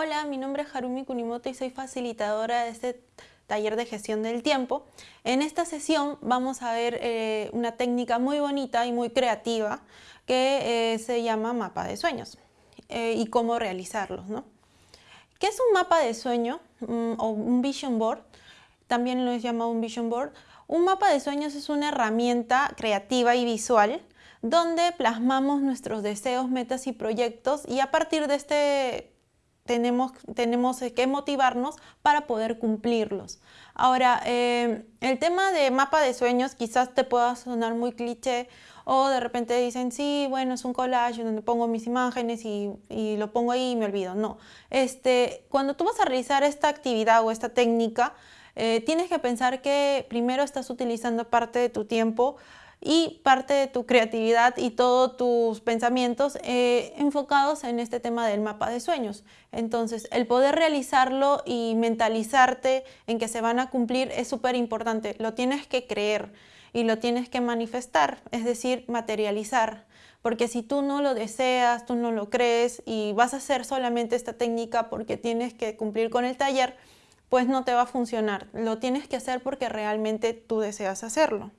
Hola, mi nombre es Harumi Kunimoto y soy facilitadora de este taller de gestión del tiempo. En esta sesión vamos a ver eh, una técnica muy bonita y muy creativa que eh, se llama mapa de sueños eh, y cómo realizarlos. ¿Qué es un mapa de sueño mm, o un vision board? También lo es llamado un vision board. Un mapa de sueños es una herramienta creativa y visual donde plasmamos nuestros deseos, metas y proyectos y a partir de este tenemos, tenemos que motivarnos para poder cumplirlos. Ahora, eh, el tema de mapa de sueños quizás te pueda sonar muy cliché o de repente dicen, sí, bueno, es un collage donde pongo mis imágenes y, lo pongo ahí y me olvido. No, este, cuando tú vas a realizar esta actividad o esta técnica, eh, tienes que pensar que primero estás utilizando parte de tu tiempo y parte de tu creatividad y todos tus pensamientos eh, enfocados en este tema del mapa de sueños. Entonces, el poder realizarlo y mentalizarte en que se van a cumplir es súper importante. Lo tienes que creer y lo tienes que manifestar, es decir, materializar. Porque si tú no lo deseas, tú no lo crees y vas a hacer solamente esta técnica porque tienes que cumplir con el taller, pues no te va a funcionar. Lo tienes que hacer porque realmente tú deseas hacerlo.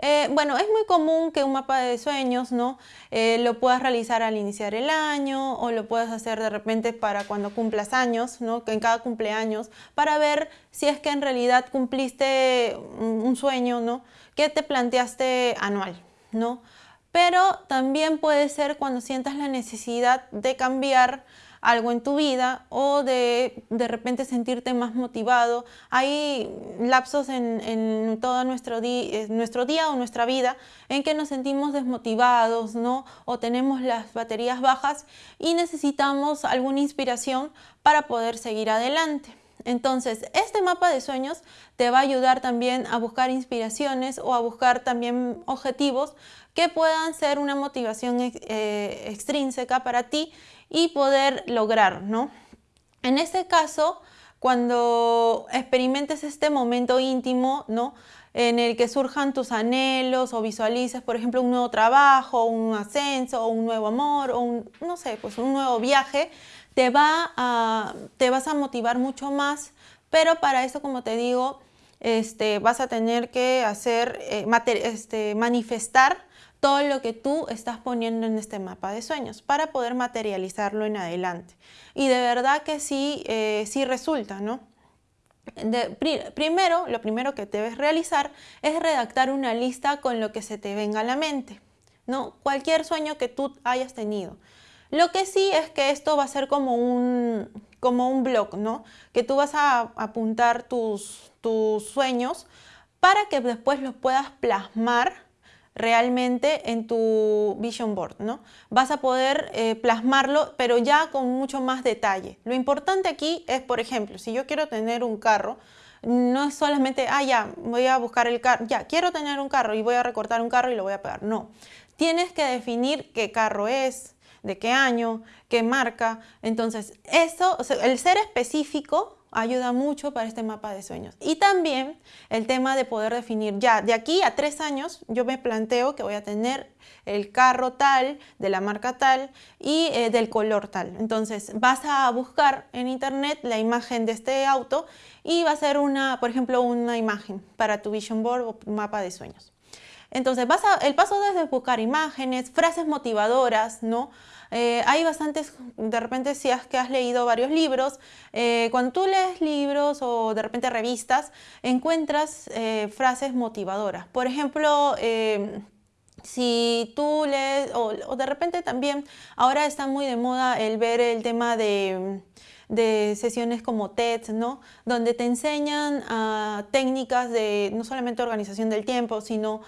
Eh, bueno, es muy común que un mapa de sueños ¿no? Eh, lo puedas realizar al iniciar el año o lo puedas hacer de repente para cuando cumplas años, ¿no? en cada cumpleaños, para ver si es que en realidad cumpliste un sueño ¿no? que te planteaste anual. ¿no? Pero también puede ser cuando sientas la necesidad de cambiar algo en tu vida o de de repente sentirte más motivado. Hay lapsos en, todo nuestro, eh, nuestro día o nuestra vida en que nos sentimos desmotivados ¿no? o tenemos las baterías bajas y necesitamos alguna inspiración para poder seguir adelante. Entonces, este mapa de sueños te va a ayudar también a buscar inspiraciones o a buscar también objetivos que puedan ser una motivación eh, extrínseca para ti y poder lograr, ¿no? En este caso, cuando experimentes este momento íntimo, ¿no? en el que surjan tus anhelos o visualices, por ejemplo, un nuevo trabajo, un ascenso, un nuevo amor, o un, no sé, pues un nuevo viaje, te, va a, te vas a motivar mucho más, pero para eso, como te digo, este, vas a tener que hacer, eh, este, manifestar todo lo que tú estás poniendo en este mapa de sueños para poder materializarlo en adelante. Y de verdad que sí, eh, sí resulta, ¿no? primero, lo primero que debes realizar es redactar una lista con lo que se te venga a la mente, ¿no? Cualquier sueño que tú hayas tenido. Lo que sí es que esto va a ser como un, como un blog, ¿no? Que tú vas a apuntar tus, tus sueños para que después los puedas plasmar realmente en tu vision board, ¿no? Vas a poder eh, plasmarlo, pero ya con mucho más detalle. Lo importante aquí es, por ejemplo, si yo quiero tener un carro, no es solamente, ah, ya, voy a buscar el carro, ya, quiero tener un carro y voy a recortar un carro y lo voy a pegar. No, tienes que definir qué carro es, de qué año, qué marca. Entonces, eso, el ser específico ayuda mucho para este mapa de sueños. Y también el tema de poder definir ya, de aquí a tres años yo me planteo que voy a tener el carro tal, de la marca tal y eh, del color tal. Entonces vas a buscar en internet la imagen de este auto y va a ser una, por ejemplo, una imagen para tu vision board o mapa de sueños. Entonces, el paso es buscar imágenes, frases motivadoras, ¿no? Eh, hay bastantes, de repente si has, que has leído varios libros, eh, cuando tú lees libros o de repente revistas, encuentras eh, frases motivadoras. Por ejemplo, si tú lees, o, de repente también, ahora está muy de moda el ver el tema de sesiones como TED, ¿no? donde te enseñan ah, técnicas de no solamente organización del tiempo, sino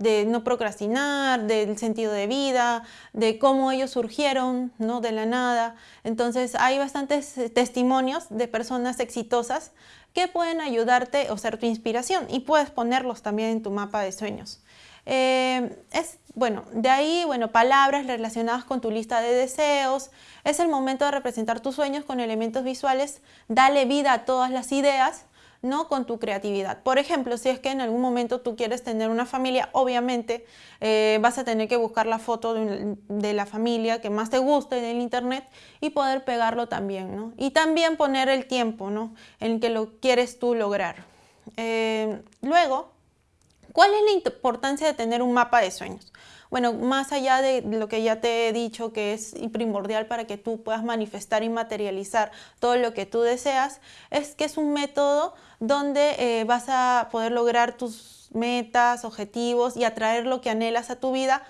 de no procrastinar, del sentido de vida, de cómo ellos surgieron ¿no? de la nada. Entonces hay bastantes eh, testimonios de personas exitosas que pueden ayudarte o ser tu inspiración y puedes ponerlos también en tu mapa de sueños. Eh, es, bueno, de ahí, bueno, palabras relacionadas con tu lista de deseos. Es el momento de representar tus sueños con elementos visuales. Dale vida a todas las ideas ¿no? con tu creatividad. Por ejemplo, si es que en algún momento tú quieres tener una familia, obviamente eh, vas a tener que buscar la foto de, la familia que más te guste en el internet y poder pegarlo también. ¿no? Y también poner el tiempo ¿no? en que lo quieres tú lograr. Eh, luego, ¿cuál es la importancia de tener un mapa de sueños? Bueno, más allá de lo que ya te he dicho que es primordial para que tú puedas manifestar y materializar todo lo que tú deseas, es que es un método donde eh, vas a poder lograr tus metas, objetivos y atraer lo que anhelas a tu vida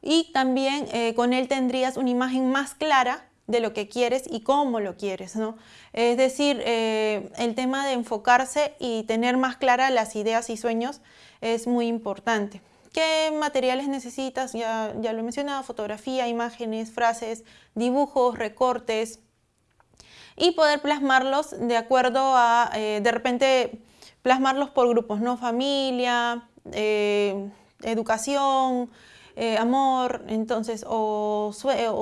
y también eh, con él tendrías una imagen más clara de lo que quieres y cómo lo quieres, ¿no? Es decir, eh, el tema de enfocarse y tener más claras las ideas y sueños es muy importante. ¿Qué materiales necesitas? Ya, ya lo he mencionado, fotografía, imágenes, frases, dibujos, recortes y poder plasmarlos de acuerdo a, eh, de repente, plasmarlos por grupos, ¿no? Familia, eh, educación, amor, entonces, o,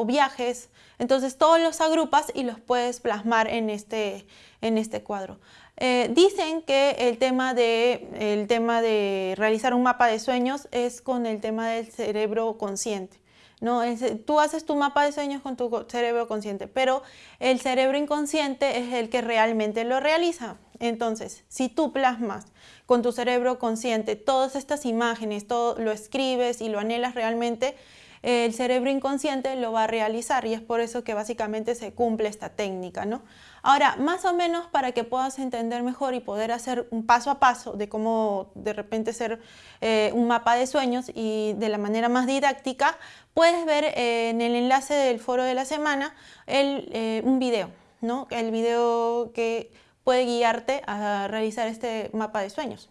viajes. Entonces, todos los agrupas y los puedes plasmar en este, en este cuadro. Eh, dicen que el tema, de, el tema de realizar un mapa de sueños es con el tema del cerebro consciente. ¿no? tú haces tu mapa de sueños con tu cerebro consciente, pero el cerebro inconsciente es el que realmente lo realiza. Entonces, si tú plasmas con tu cerebro consciente todas estas imágenes, todo lo escribes y lo anhelas realmente, el cerebro inconsciente lo va a realizar y es por eso que básicamente se cumple esta técnica. ¿no? Ahora, más o menos para que puedas entender mejor y poder hacer un paso a paso de cómo de repente ser eh, un mapa de sueños y de la manera más didáctica, puedes ver eh, en el enlace del foro de la semana eh, un video, ¿no? el video que puede guiarte a realizar este mapa de sueños.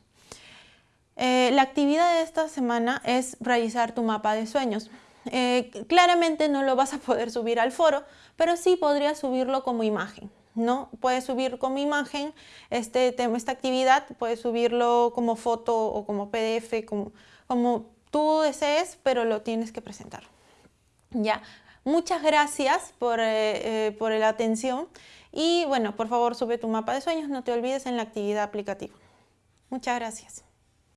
la actividad de esta semana es realizar tu mapa de sueños. Eh, claramente no lo vas a poder subir al foro, pero sí podrías subirlo como imagen. ¿no? Puedes subir como imagen este tema, esta actividad, puedes subirlo como foto o como PDF, como, tú desees, pero lo tienes que presentar. Ya, muchas gracias por, eh, eh, por la atención y bueno, por favor sube tu mapa de sueños, no te olvides en la actividad aplicativa. Muchas gracias.